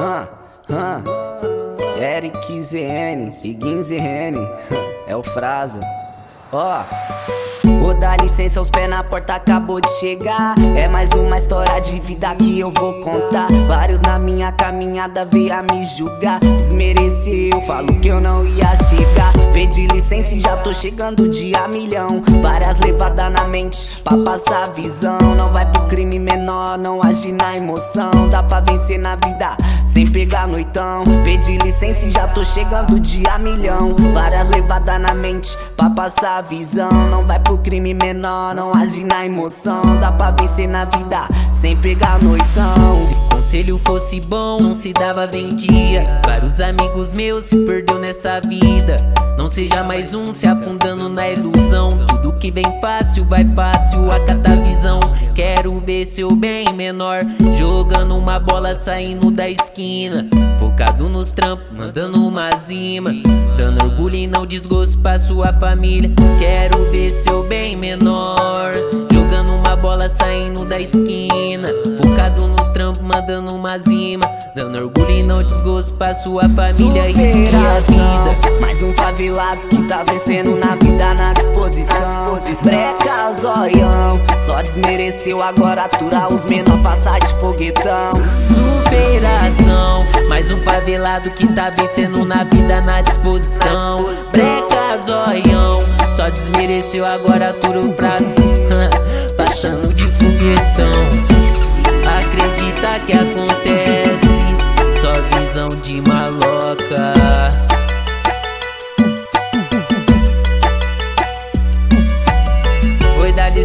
Hã, hã. Eric ZN, Iguin ZN, é o Frasa. Ó. Vou dar licença, os pés na porta acabou de chegar. É mais uma história de vida que eu vou contar. Vários na minha caminhada veio a me julgar. Desmereceu, falo que eu não ia chegar. Pedi licença e já tô chegando de a milhão. Várias levadas na mente pra passar visão. Não vai pro crime menor, não age na emoção. Dá pra vencer na vida sem pegar noitão. Pedi licença e já tô chegando de a milhão. Várias levadas na mente pra passar a visão. Não vai pro crime crime menor, não age na emoção. Dá pra vencer na vida sem pegar noitão. Se conselho fosse bom, não se dava vendia. Vários amigos meus se perdeu nessa vida. Não seja mais um se afundando na ilusão. Tudo que vem fácil vai fácil, a cada visão. Quero ver seu bem menor. Jogando uma bola saindo da esquina. Focado nos trampos, mandando uma zima. Dando orgulho e não desgosto pra sua família. Quero ver seu bem menor. Jogando uma bola saindo da esquina. Mandando uma zima. Dando orgulho e não desgosto pra sua família. É a vida. Mais um favelado que tá vencendo na vida, na disposição. Breca, zoião. Só desmereceu, agora atura os menor passar de foguetão. Superação. Mais um favelado que tá vencendo na vida, na disposição. Breca, zoião. Só desmereceu, agora atura o prato. Passando de foguetão.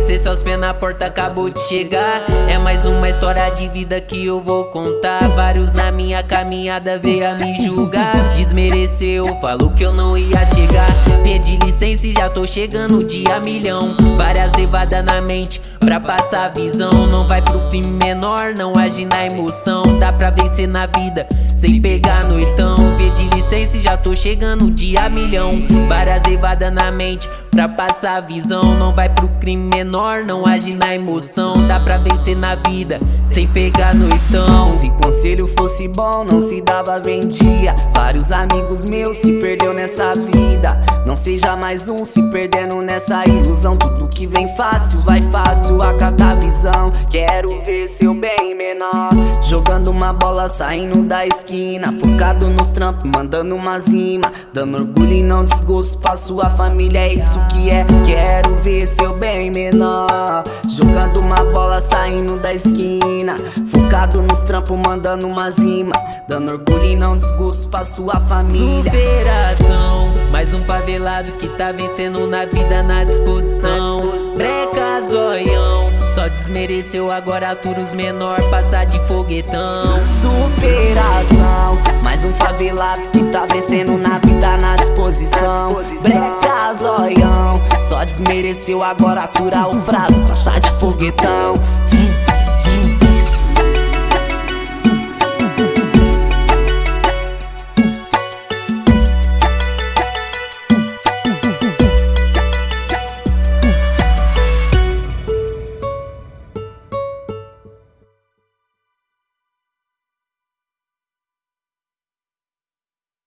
Licença, os pés na porta acabou de chegar. É mais uma história de vida que eu vou contar. Vários na minha caminhada veio a me julgar. Desmereceu, falou que eu não ia chegar. Pedi licença e já tô chegando dia milhão. Várias levadas na mente pra passar visão. Não vai pro crime menor, não age na emoção. Dá pra vencer na vida sem pegar noitão. Pedi licença e já tô chegando dia milhão. Várias levadas na mente pra passar visão. Não vai pro crime menor, não age na emoção. Dá pra vencer na vida sem pegar noitão. Se conselho fosse bom, não se dava vendia. Vários amigos meus se perdeu nessa vida. Não seja mais um se perdendo nessa ilusão. Tudo que vem fácil, vai fácil a cada visão. Quero ver seu bem menor. Jogando uma bola saindo da esquina. Focado nos trampos, mandando uma zima. Dando orgulho e não desgosto pra sua família. É isso que é. Quero ver seu bem menor. Jogando uma bola saindo da esquina. Focado nos trampos, mandando uma zima. Dando orgulho e não desgosto pra sua família. Superação. Um favelado que tá vencendo na vida, na disposição. Breca, zoião. Só desmereceu, agora atura os menor, passar de foguetão. Superação. Mais um favelado que tá vencendo na vida, na disposição. Breca, zoião. Só desmereceu, agora atura o frase, passar de foguetão.